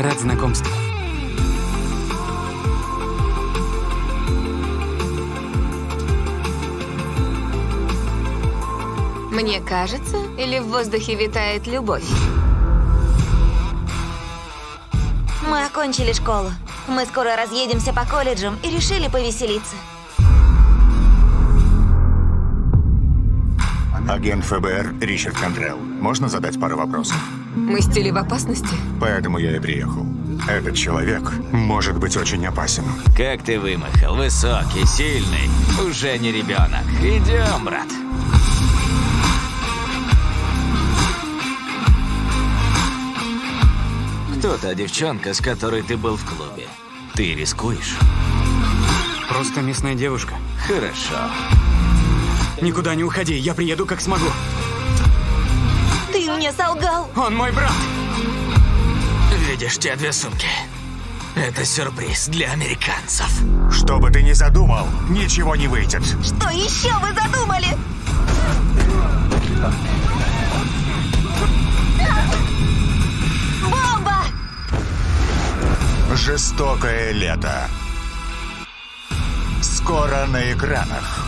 Рад знакомству. Мне кажется, или в воздухе витает любовь? Мы окончили школу. Мы скоро разъедемся по колледжам и решили повеселиться. Агент ФБР Ричард Контрелл. Можно задать пару вопросов? Мы стили в опасности? Поэтому я и приехал. Этот человек может быть очень опасен. Как ты вымахал, высокий, сильный, уже не ребенок. Идем, брат. Кто та девчонка, с которой ты был в клубе? Ты рискуешь? Просто местная девушка. Хорошо. Никуда не уходи, я приеду как смогу. Ты мне солгал! Он мой брат! Видишь те две сумки? Это сюрприз для американцев. Что бы ты ни задумал, ничего не выйдет. Что еще вы задумали? Бомба! Жестокое лето. Скоро на экранах.